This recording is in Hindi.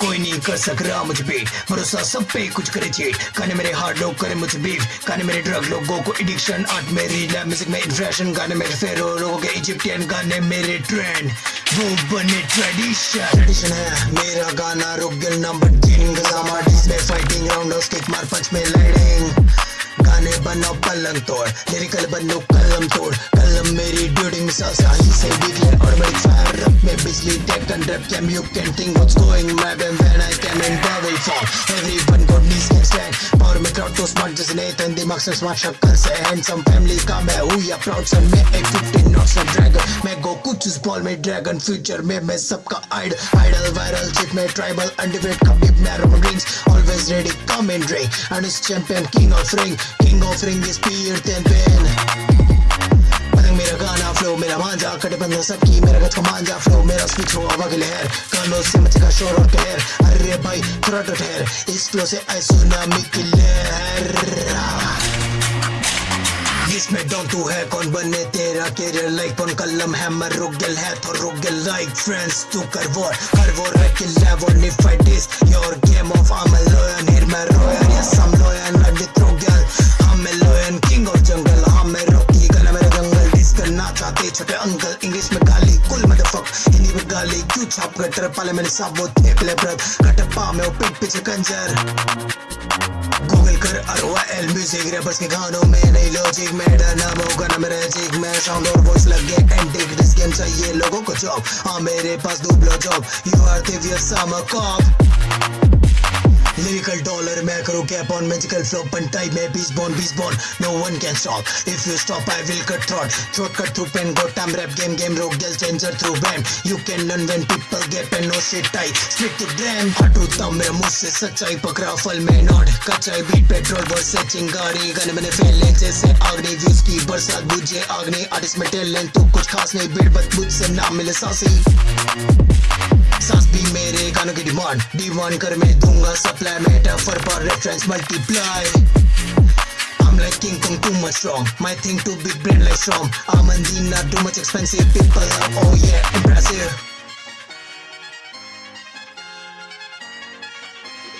कोई नहीं कर सक रहा मुझे बीट भरोसा सब पे कुछ करे चीट गाने मेरे हार्ड लोग करे मुझे बीफ गाने मेरे ड्रग लोगों को एडिक्शन आर्ट मेरी लैब म्यूज़िक में इन्फ्रेशन गाने मेरे फेरो लोगों के इजिप्टियन गाने मेरे ट्रेंड वो बने ट्रेडिशन ट्रेडिशन है, मेरा गाना रुक गिल नंबर तीन। गजामा display fighting round of kick मार पंच में लाइडिंग गाने बनाओ पलंग तोड़ लिरिकल बनो कलम तोड़। कलम मेरी ड्यूडिंग सा सही से डिक्लेयर और मेरी फायर में बिजली take and rap cam you can think what's going my when I came in bubble form everyone got knees can stand power में crowd तो smart जैसे Nathan दिमाग से smart शक्ल से handsome family का मैं हूँ या proud son मैं एक 15 नॉट्स का dragon मैं गोकू चूस बॉल में dragon future में मैं सबका idol idol viral chick में tribal undefeated कभी मैं roman rings always ready come in ring and is champion king of ring king of ring is Pen पतंग मेरा फ्लो मेरा मांझा बंदा सबकी, मेरा गच का मांझा फ्लो मेरा स्पीच हो हवा के लहर कानों से मचेगा शोर और कहर। अरे भाई, थोड़ा तो ठहर। इस फ्लो से आई सुनामी की लहर इसमें डॉन तू है, कौन बने तेरा केरियर लाइक कौन कलम हैमर रुगल है तो रुगल लाइक फ्रेंड्स तू कर वॉर कर वॉर रख लेवल if I diss छोटे अंकल इंग्लिश में गाली कुल मदरफक हिंदी में गाली, क्यों छाप गटर पाले मैंने सब वो थे पहले ब्रद कटप्पा में वो पीठ पीछे कंजर गूगल कर आर एल म्यूज़िक रैपर्स के गानों में नहीं लॉजिक में नाम होगा ना मेरा जिक में। साउंड और वॉइस लग गए एंटिक दिस गेम चाहिए लोगों को जॉब हाँ मेरे पास दो blow job you are the summer cop Lyrical dollar करूँ cap on magical flow pen type में beast born beast born no one can stop if you stop I will cut throat throat cut through pen got time rap game game rock girl changer through band you can learn when people get pen no shit tight split to gram हटूता मेरा मुँह से सच्चाई पकड़ा फल में नॉट कच्चाई बीट पेट्रोल बस से चिंगारी गाने मैंने फैले जैसे आगनी व्यूज़ की बरसात बुझे आगनी आर्टिस्ट में टैलेंट तो कुछ खास नहीं बीट बस मुझ से ना मिले सासी सांस भी मेरे गानों की डिमांड डिमांड कर मैं दूँगा supply metaphor for reference multiply. I'm like King Kong too much wrong. My thing too big brain like strong not too much expensive People are oh yeah impressive